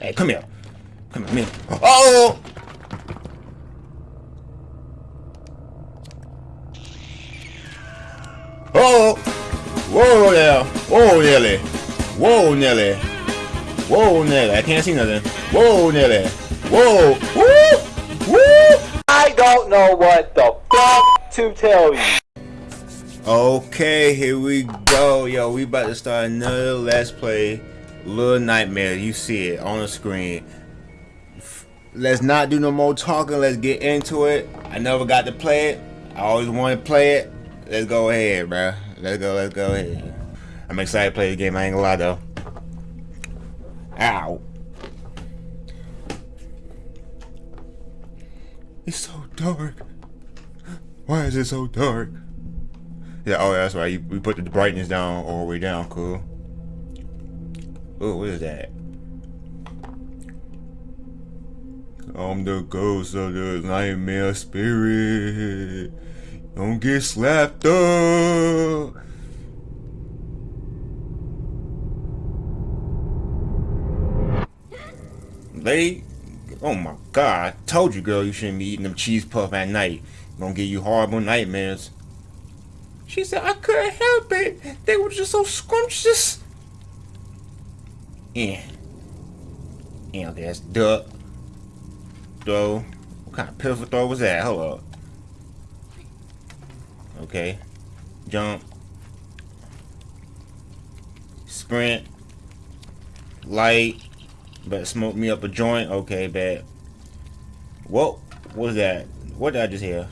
Hey, come here. Come here. Oh! Oh! Whoa there! Whoa, Nelly! Whoa, Nelly! Whoa, Nelly! I can't see nothing. Whoa, Nelly! Whoa! Woo! Woo! I don't know what the fuck to tell you. Okay, here we go. Yo, we about to start another Let's Play Little Nightmare. You see it on the screen. Let's not do no more talking. Let's get into it. I never got to play it. I always want to play it. Let's go ahead, bro. Let's go, let's go ahead. I'm excited to play the game. I ain't gonna lie, though. Ow. It's so dark. Why is it so dark? Yeah, oh, that's right. You, we put the brightness down all the way down. Cool. Oh, what is that? I'm the ghost of the nightmare spirit. Don't get slapped up. Lady, oh my god, I told you girl you shouldn't be eating them cheese puff at night. Gonna give you horrible nightmares. She said I couldn't help it. They were just so scrumptious. Yeah. Yeah, okay, that's duck. Throw. What kind of pitiful throw was that? Hold up. Okay. Jump. Sprint. Light. Better smoke me up a joint. Okay, bad. Whoa. What was that? What did I just hear?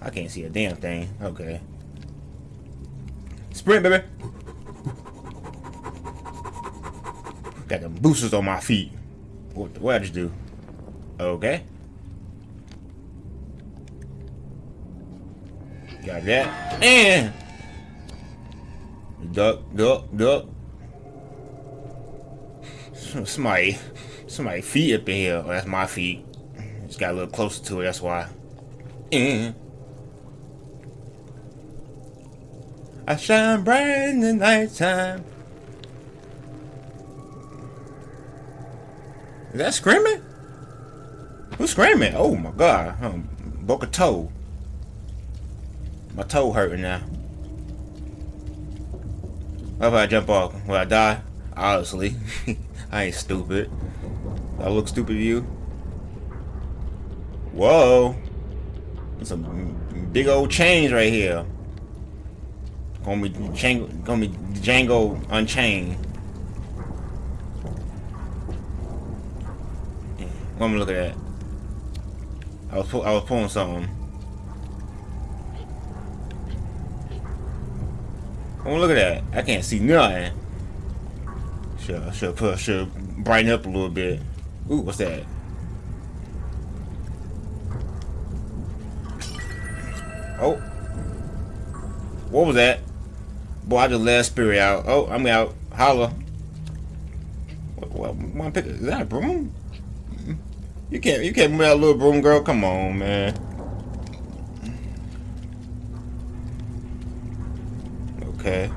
I can't see a damn thing. Okay. Sprint, baby. Got them boosters on my feet. What, what I just do? Okay. Got that. And duck, duck, duck. Somebody, somebody feet up in here. Oh, that's my feet. Just got a little closer to it. That's why. And I shine bright in the nighttime. Is that screaming? Who's screaming? Oh my god. Um, broke a toe. My toe hurting now. What if I jump off? Will I die? Honestly. I ain't stupid. I look stupid to you? Whoa. Some big old chains right here. Gonna be Django, gonna be Django Unchained. Me look at that. I was I was pulling something. Oh, look at that. I can't see nothing. Should should put should brighten up a little bit. Ooh, what's that? Oh. What was that? Boy, I just let spirit out. Oh, I'm out. Holla. What, what, is that a broom? You can't you can't move that little broom girl. Come on, man. Okay.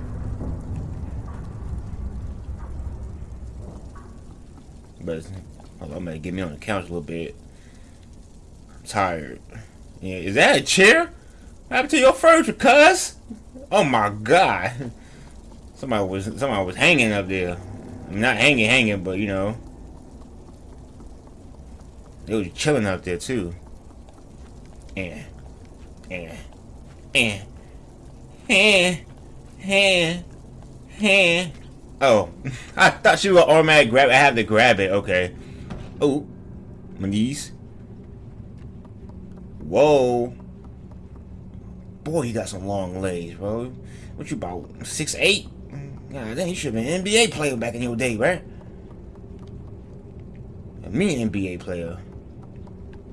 But I'm gonna get me on the couch a little bit. I'm tired. Yeah, is that a chair? What happened to your furniture, cuz? Oh my god. Somebody was somebody was hanging up there. Not hanging, hanging, but you know. They was chilling out there too. Yeah. Yeah. Yeah. Yeah. Yeah. Yeah. Oh. I thought she was an automatic grab. I have to grab it. Okay. Oh. My knees. Whoa. Boy, you got some long legs, bro. What you about? Six eight? God dang, you should have been an NBA player back in your day, right? Me an NBA player.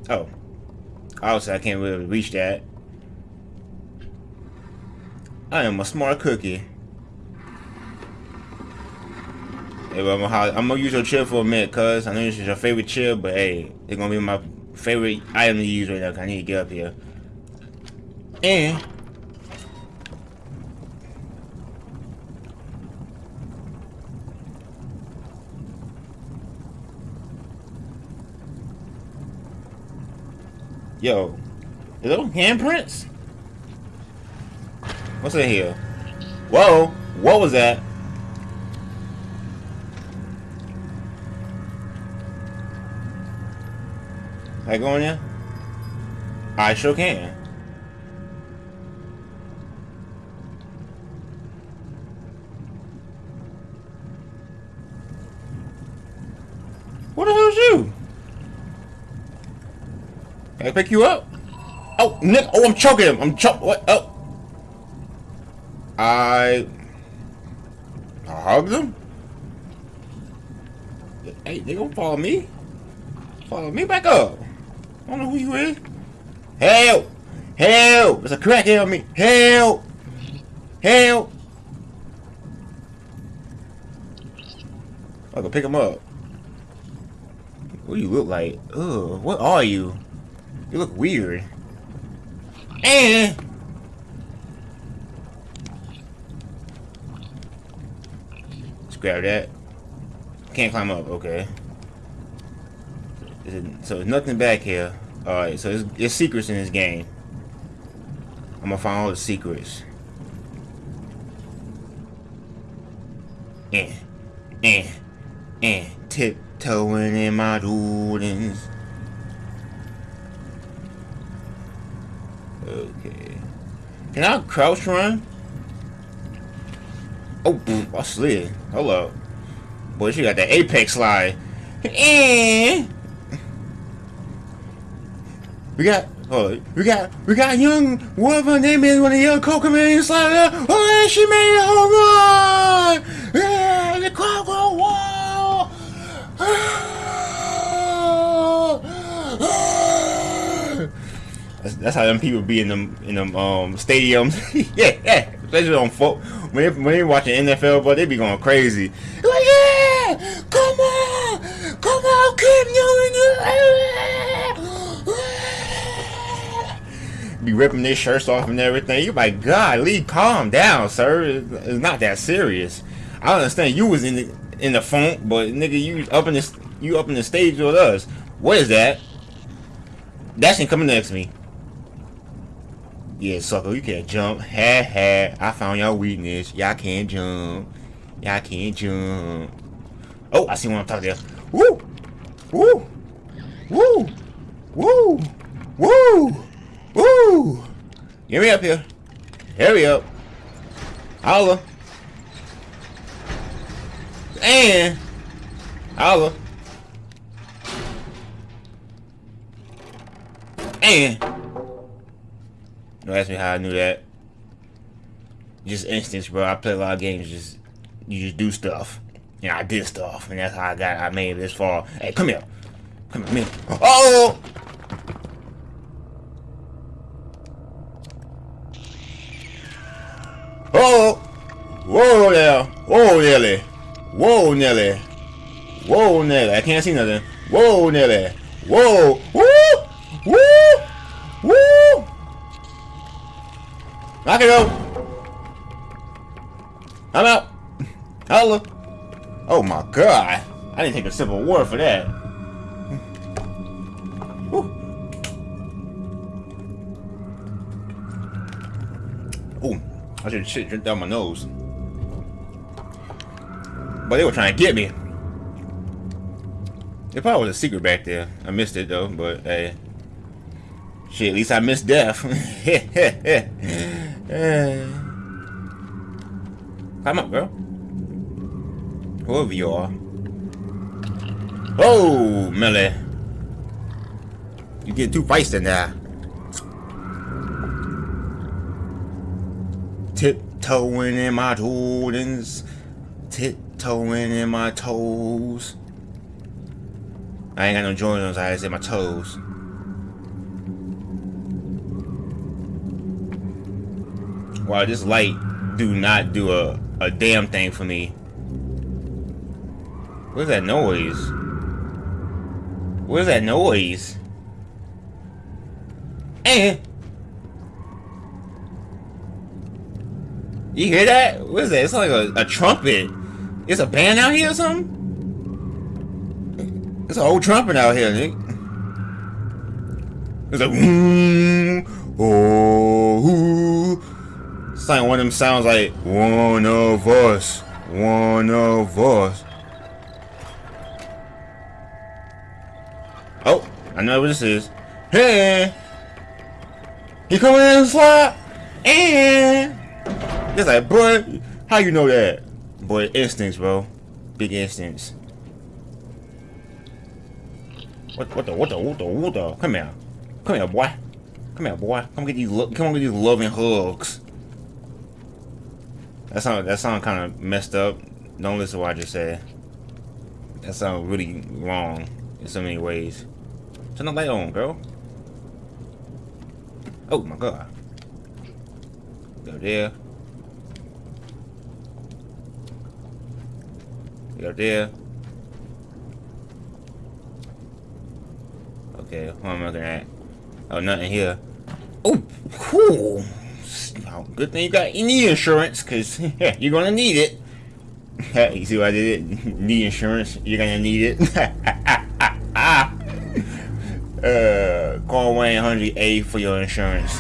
Oh. Obviously, I can't really reach that. I am a smart cookie. Hey, I'm, gonna, I'm gonna use your chair for a minute, cuz. I know this is your favorite chair, but hey, it's gonna be my favorite item to use right now, cause I need to get up here. And... Yo, is those handprints? What's in here? Whoa, what was that? I go in there? I sure can. What the hell's you? Can I pick you up? Oh, Nick! Oh, I'm choking him! I'm choking. What? Oh. I... I hugged him? Hey, they gonna follow me? Follow me back up. I don't know who you is. Help! Help! There's a crackhead on me. Help! Help! I can pick him up. What do you look like? Ugh, what are you? You look weird. And let's grab that. Can't climb up, okay. So there's nothing back here. Alright, so there's, there's secrets in this game. I'm gonna find all the secrets. Eh, eh, eh, tiptoeing in my Jordans. Okay. Can I crouch run? Oh, I slid. Up. Boy, she got the apex slide. Eh. We got, oh, we got, we got young, whatever her name is, when the young in slide up. Oh, she made a home run! Yeah, the crowd go wild! That's, that's how them people be in them in them um stadiums. yeah, yeah. Especially on folk when they, when they watching NFL, but they be going crazy. Like, yeah, come on, come on, Cam Newton. be ripping their shirts off and everything. You like, God, Lee, calm down, sir. It's, not that serious. I understand you was in the in the funk, but nigga, you up in the you up in the stage with us. What is that? That shit coming next to me. Yeah, sucker, you can't jump. Ha ha. I found your weakness. Y'all can't jump. Y'all can't jump. Oh, I see one on top there. Woo! Woo! Woo! Woo! Woo! Woo! Get me up here. Hurry up. Holla. And holla. And don't ask me how I knew that. Just instance, bro. I play a lot of games. Just you just do stuff. Know, I did stuff, and that's how I got. I made it this far. Hey, come here. Come here. Oh. Oh. Whoa there. Whoa, Nelly. Whoa, Nelly. Whoa, Nelly. I can't see nothing. Whoa, Nelly. Whoa. Woo. Knock can go. I'm out. Holla. Oh my god. I didn't take a sip of water for that. Oh, I should shit drink down my nose. But they were trying to get me. There probably was a secret back there. I missed it though, but hey. Shit, at least I missed death. Come up, girl. Whoever you are. Oh, Millie. You get too feisty now. Tiptoeing in my Jordans. Tiptoeing in my toes. I ain't got no Jordans, I just in my toes. Wow, this light do not do a, a damn thing for me. What is that noise? What is that noise? Eh? You hear that? What is that? It's like a, a trumpet. It's a band out here or something? It's an old trumpet out here, Nick. It's like, mm, oh, it's like one of them sounds like one of us, one of us. Oh, I know what this is. Hey, he coming in the slot, and it's like, boy, how you know that? Boy, instincts, bro, big instincts. What, what the, what the, what the, what the? Come here. Come here, boy. Come here, boy. Come get these, come get these loving hugs. That sound, that sound kind of messed up. Don't listen to what I just said. That sounds really wrong in so many ways. Turn the light on, girl. Oh my god. Go there. Go there. Okay, what am I looking at? Oh, nothing here. Oh, cool. Oh, good thing you got knee insurance, because you're going to need it. you see what I did? Knee insurance, you're going to need it. uh, call 1-800-A for your insurance.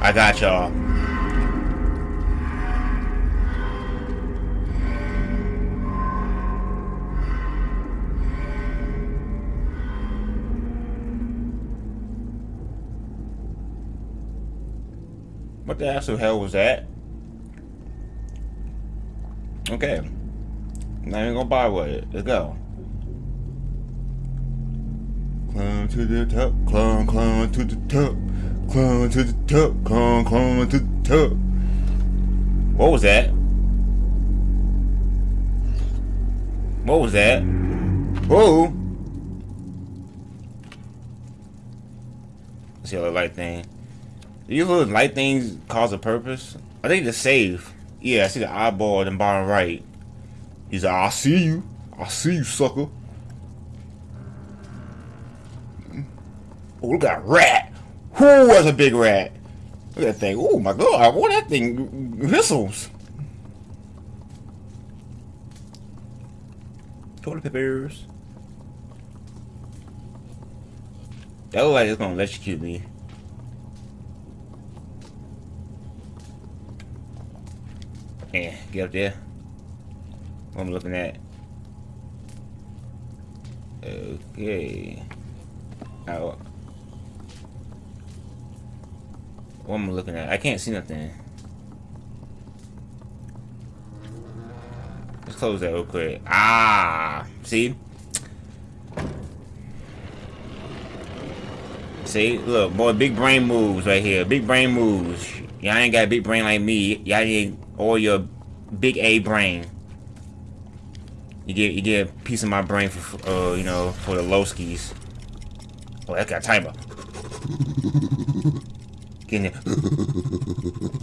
I got y'all. What the actual hell was that? Okay. Not even gonna buy with it. Let's go. Climb to the top, climb, climb to the top, climb to the top, climb, climb to the top. What was that? What was that? Whoa! See how the light thing. These little light things cause a purpose. I think to save. Yeah, I see the eyeball in the bottom right. He's like, I see you. I see you, sucker. Oh, look at that rat. Who was a big rat? Look at that thing. Oh my god, what that thing whistles. Toilet papers. That look like it's gonna electrocute me. Yeah, get up there. What I'm looking at. Okay. Out. What am I looking at? I can't see nothing. Let's close that real quick. Ah! See? See? Look, boy, big brain moves right here. Big brain moves. Y'all ain't got a big brain like me. Y'all ain't all your big A brain. You get you get a piece of my brain for uh you know for the low skis. Oh, that got timer. Get in.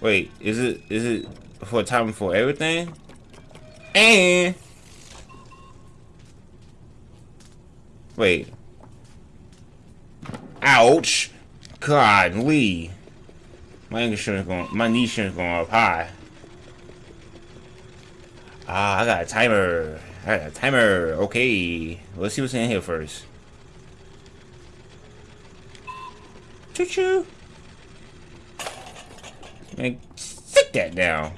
Wait, is it is it for time for everything? And Wait. Ouch. God, Lee. My going my knee insurance going up high. Ah, I got a timer. I got a timer. Okay. Let's see what's in here first. Choo choo. Man, sit that down.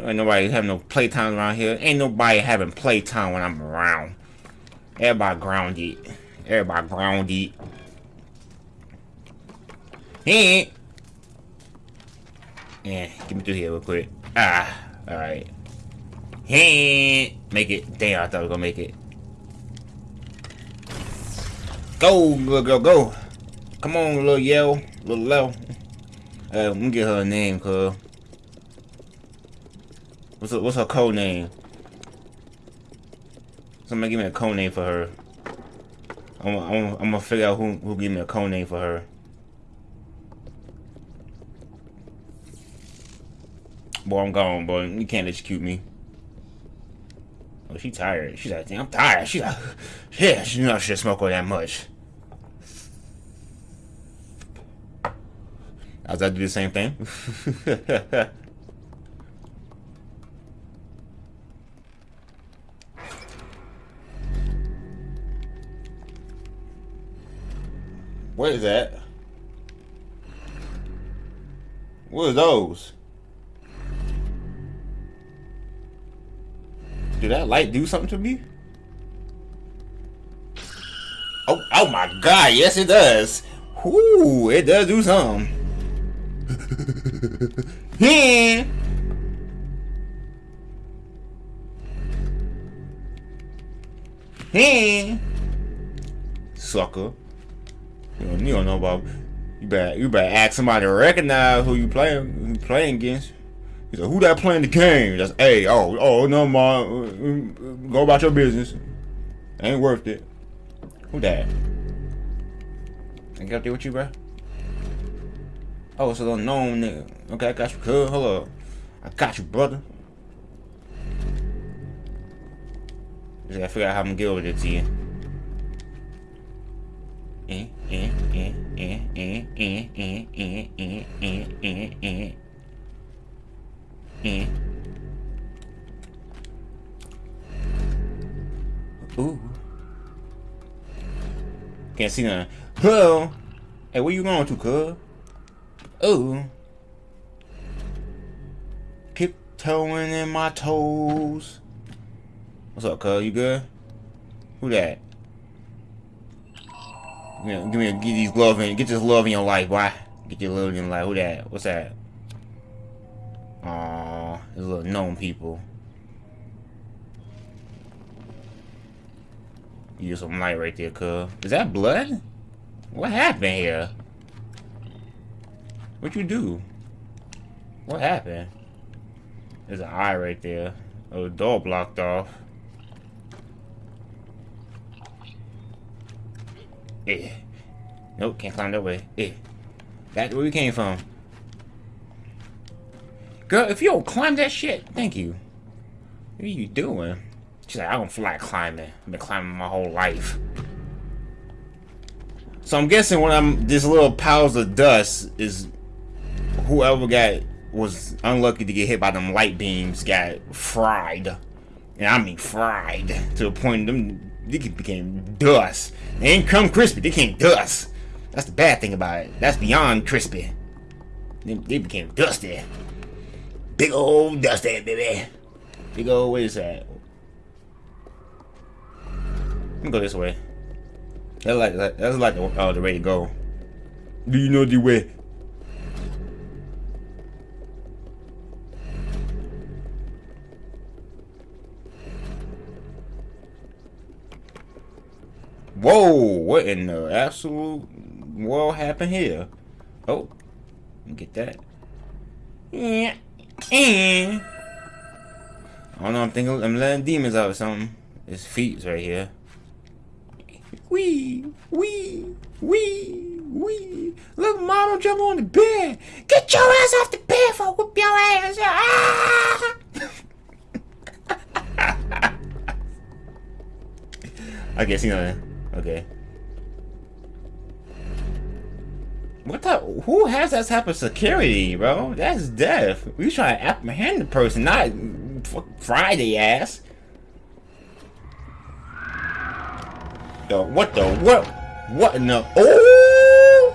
Ain't nobody having no playtime around here. Ain't nobody having playtime when I'm around. Everybody grounded. Everybody grounded. Hey. Yeah, get me through here real quick. Ah, alright. Hey, make it. Damn, I thought I was gonna make it. Go, little girl, go. Come on, little yell, little low. Uh, let me get her a name, cuz. What's her, what's her code name? Somebody give me a code name for her. I'm, I'm, I'm gonna figure out who who give me a code name for her. Boy, I'm gone, boy. You can't execute me. Oh, she tired. She's like, damn, I'm tired. She's like, yeah, she knows she smoke all that much. I do the same thing. what is that? What are those? Did that light do something to me? Oh, oh my god, yes it does. Whoo, it does do something. yeah. Yeah. Sucker. You don't, you don't know about you better you better ask somebody to recognize who you playing who you playing against. He said, "Who that playing the game?" That's hey, oh, oh, no, ma, mm, go about your business. Ain't worth it. Who that? I got there with you, bro. Oh, it's a little known nigga. Okay, I got you, cuz. Hold up. I got you, brother. Just gotta figure out how I'm gonna get over there to you. Ooh. Can't see nothing. Hello. Hey, where you going to, cuz? Ooh. Keep toeing in my toes. What's up, cuz? You good? Who that? Give me, a, get these gloves in. Get this love in your life, boy. Get your love in your life. Who that? What's that? Aww, these little known people. Use some light right there, cuz. Is that blood? What happened here? What you do? What happened? There's an eye right there. Oh, the door blocked off. Eh. Nope, can't climb that way. Eh. Back where we came from. Girl, if you don't climb that shit, thank you. What are you doing? She's like, I don't feel like climbing. I've been climbing my whole life. So I'm guessing when I'm this little piles of dust is whoever got was unlucky to get hit by them light beams got fried. And I mean fried to the point them they became dust. They ain't come crispy, they came dust. That's the bad thing about it. That's beyond crispy. They, they became dusty. Big old dusty, baby. Big old, what is that? Let me go this way. That's like that's like the, uh, the way to go. Do you know the way? Whoa! What in the absolute world happened here? Oh, get that. Yeah. I don't know. I'm thinking I'm letting demons out or something. His feet's right here. Wee, wee, wee, wee. Look, mama jump on the bed. Get your ass off the bed for whoop your ass. Ah! I guess you know. that. Okay. What the? Who has that type of security, bro? That's death. We trying to apprehend the person, not Friday ass. Yo, what the? What? What in the? Oh!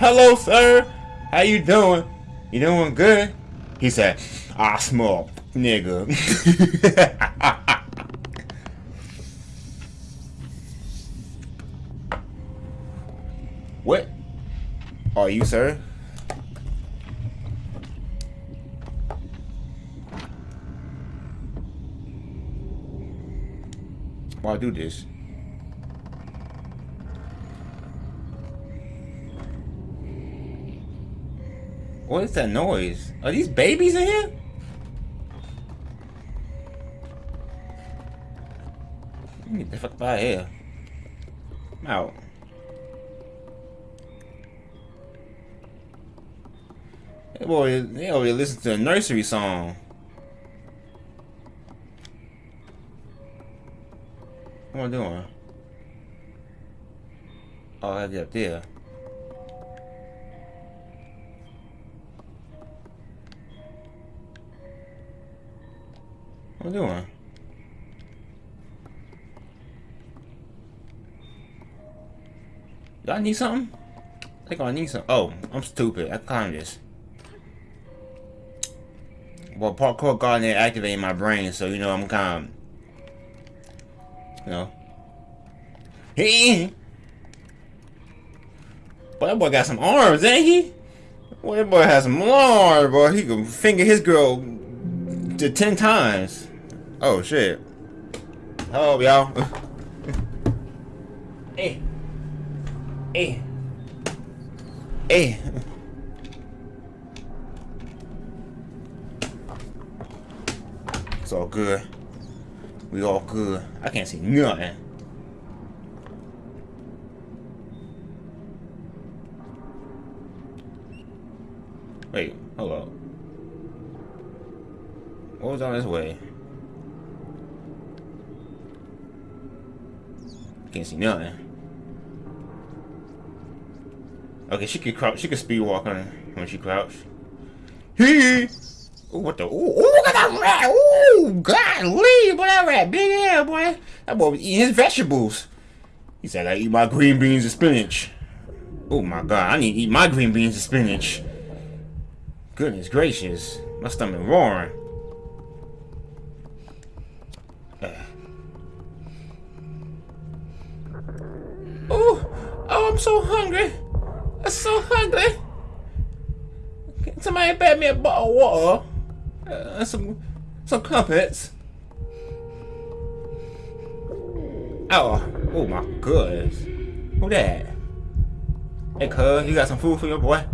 Hello, sir. How you doing? You doing good? He said, ah, I smell nigga. what? Are you, sir? Why do this? What is that noise? Are these babies in here? Get the fuck out of here. I'm out. Boy, they over there listening to a nursery song. What am I doing? Oh, I have the up there. What am I doing? Do I need something? I think I need some. Oh, I'm stupid. I climbed this. Well, parkour there activating my brain, so you know I'm kind of, you know. Hey, boy, that boy got some arms, ain't he? Boy, that boy has some arms, boy. He can finger his girl to ten times. Oh shit. Hello, y'all. hey. Hey. Hey. It's all good. We all good. I can't see nothing. Wait, hold. What was on this way? Can't see nothing. Okay, she could crouch. She could speed walk on when she crouched. Hee! Ooh, what the? Ooh, ooh, look at that rat! Ooh, golly, boy, that rat big ass, boy. That boy was eating his vegetables. He said, I eat my green beans and spinach. Oh my god, I need to eat my green beans and spinach. Goodness gracious. My stomach roaring. Uh. Oh, oh, I'm so hungry. I'm so hungry. Can somebody buy me a bottle of water? Uh, some, some crumpets. Oh, oh my goodness. Who that? Hey, cuz, you got some food for your boy?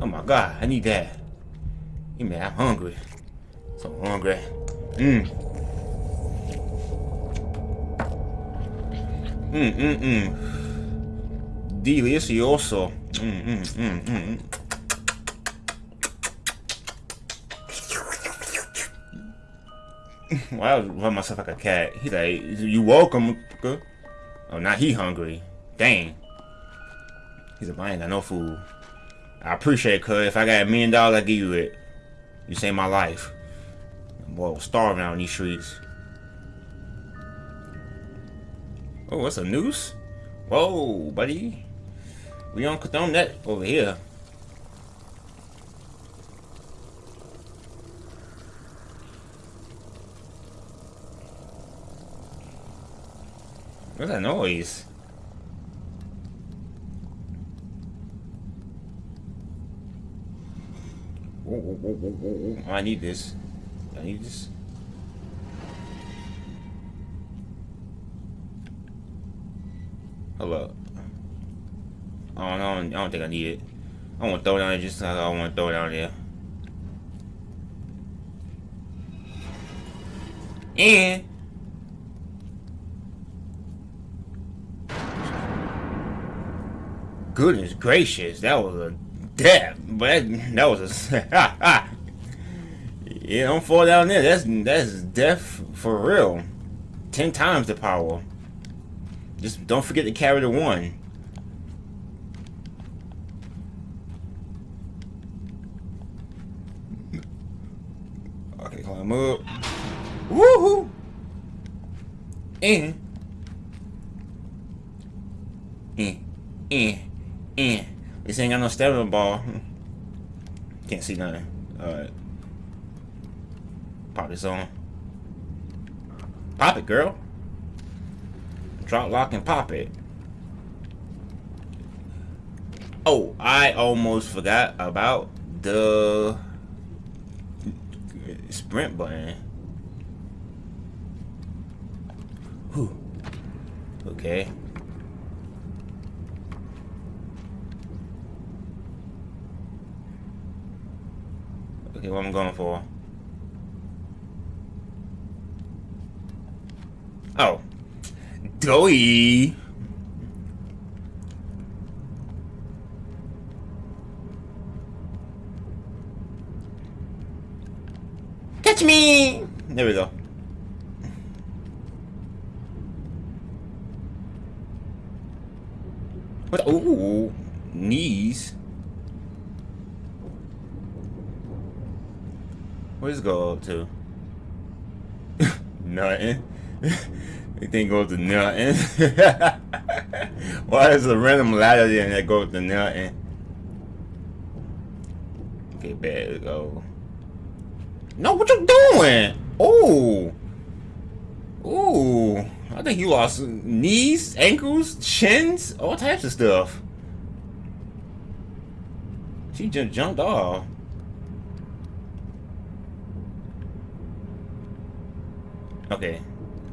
Oh my god, I need that. You man, I'm hungry. So hungry. Mmm. Mmm, mmm, mmm. Delicioso. Mmm, mmm, mmm. Why I run myself like a cat? He's like, you welcome. Oh, now he hungry. Dang. He's I ain't got no food. I appreciate it, cuz. If I got a million dollars, I give you it. You saved my life. Boy, I was starving out in these streets. Oh, what's a noose? Whoa, buddy. We on condone that over here. What's that noise? I need this. I need this. Hold I don't, I don't think I need it. I want to throw it down there just like I want to throw it down there. And goodness gracious, that was a death. But that, that was a yeah. Don't fall down there. That's that's death for real. Ten times the power. Just don't forget to carry the one. And eh, eh, eh. This ain't got no stamina ball. Can't see nothing. Alright. Pop this on. Pop it, girl. Drop, lock, and pop it. Oh, I almost forgot about the sprint button. Okay. Okay, what I'm going for? Oh. Doy. Catch me! There we go. What? Ooh, knees. Where's it go up to? nothing. it didn't go to nothing. Why is a random ladder there that goes to nothing? Okay, better go. No, what you doing? Oh. Ooh. Ooh. I think you lost knees, ankles, shins, all types of stuff. She just jumped off. Okay.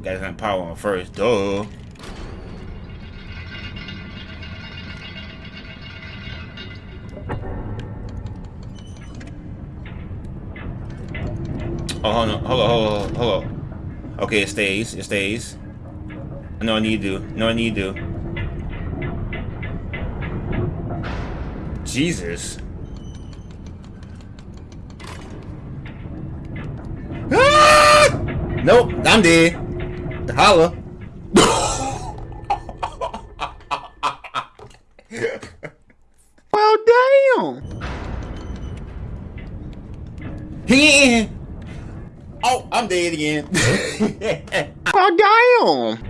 Gotta have power on first, duh. Oh, hold on, hold on, hold on, hold on. Okay, it stays, it stays. No, need to. No, need to. Jesus. Ah! Nope, I'm dead. Holla. well, damn. He Oh, I'm dead again. oh, damn.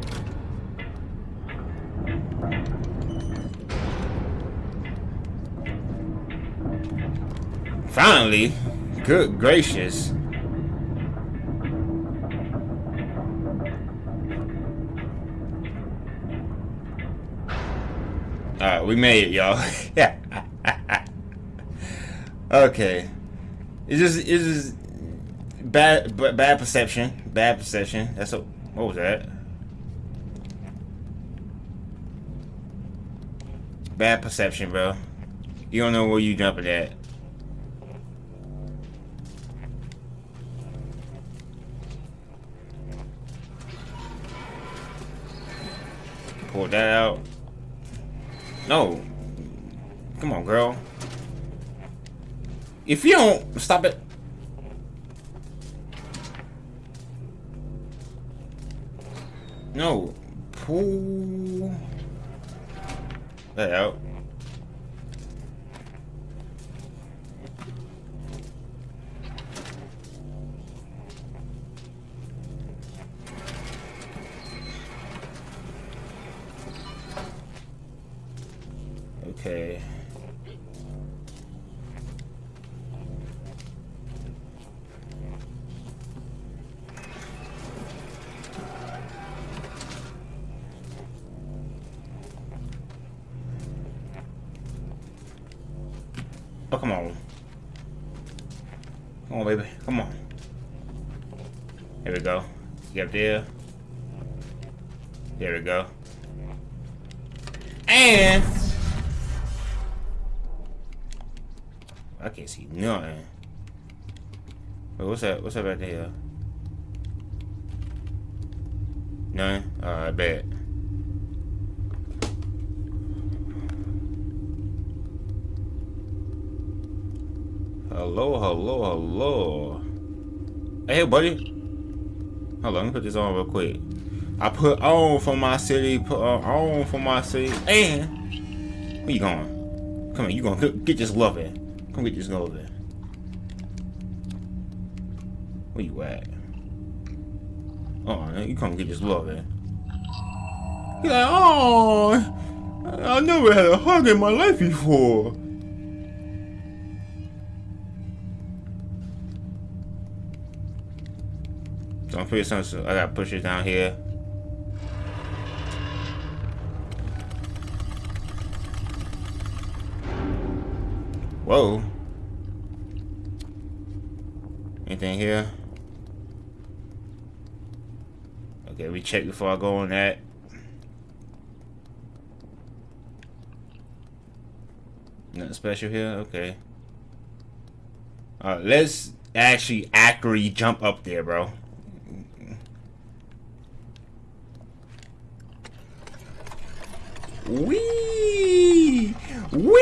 Finally. Good gracious. Alright, we made it, y'all. okay. It's just, it's just bad, bad perception. Bad perception. That's a, what was that? Bad perception, bro. You don't know where you jumping at. That out. No. Come on, girl. If you don't stop it. No. Pull that out. Okay. Oh, come on. Come on, baby. Come on. Here we go. Up there. There we go. And... I can't see nothing. Wait, what's that? What's that right there? None? I bet. Hello, hello, hello. Hey, buddy. Hold on, let me put this on real quick. I put on for my city, put uh, on for my city, and where you going? Come on, you gonna get this love in. Come get this love in. Where you at? Oh, you come get this love in. You're like, oh, I never had a hug in my life before. Don't forget. I gotta push it down here. Whoa. Anything here? Okay, we check before I go on that. Nothing special here? Okay. Alright, let's actually accurately jump up there, bro. Wee! Wee!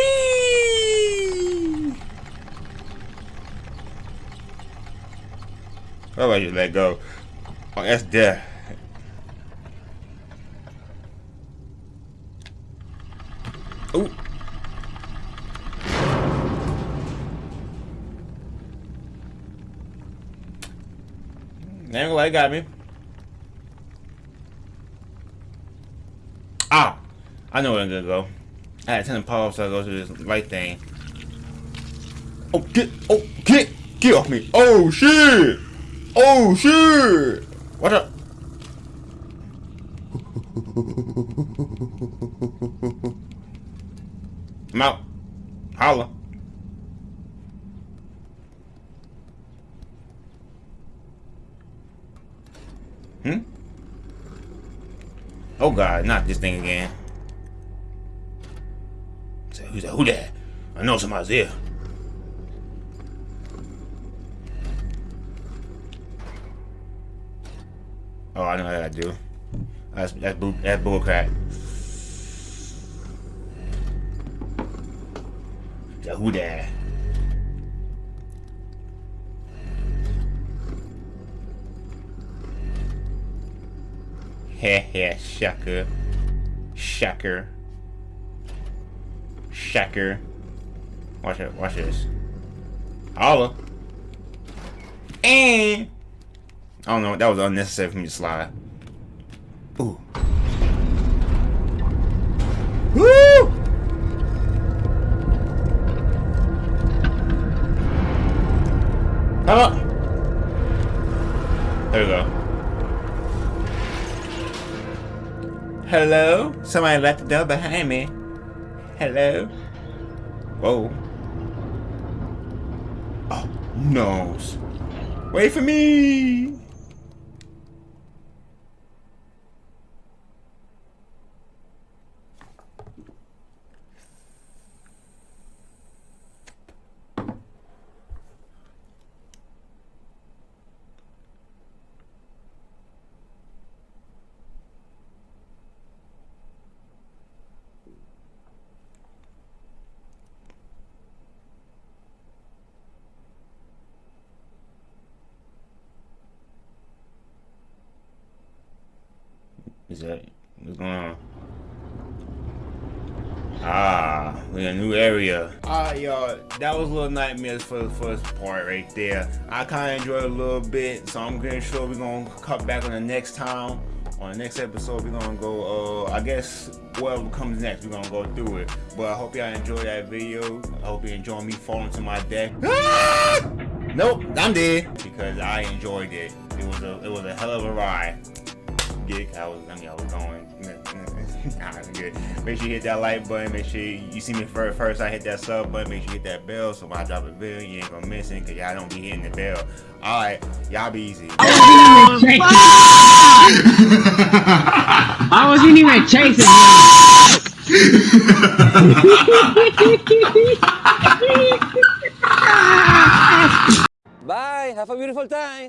How about you let go? Oh, that's death. Oh. Ain't like got me. Ah, I know where I'm gonna go. I had 10 power so I go to this right thing. Oh, get, oh, get, get off me. Oh, shit. Oh, shit. Watch out. I'm out. Holla. Hmm? Oh god, not this thing again. Who's that? Who that? I know somebody's there. Oh, I know how I do. That's that's bull, that's bullcrap. Say, who that? Heh heh, shucker. Shucker. Shucker. Watch it, watch this. Holla. And I don't know, that was unnecessary for me to slide. Ooh. Woo! Come. There we go. Hello? Somebody left the door behind me. Hello? Whoa. Oh, nose. Wait for me! Is that what's going on? Ah, we in a new area. Alright, y'all. That was a Little Nightmares for the first part right there. I kind of enjoyed it a little bit, so I'm pretty sure we're gonna cut back on the next time. On the next episode, we're gonna go. Uh, I guess whatever comes next, we're gonna go through it. But I hope y'all enjoyed that video. I hope you enjoyed me falling to my death. Ah! Nope, I'm dead because I enjoyed it. It was a it was a hell of a ride gig. I was, I mean, I was going. nah, good. Make sure you hit that like button. Make sure you see me first. First, I hit that sub button. Make sure you hit that bell. So when I drop a video, you ain't gonna miss it. Cause y'all don't be hitting the bell. All right, y'all be easy. I wasn't even chasing him. Bye. Have a beautiful time.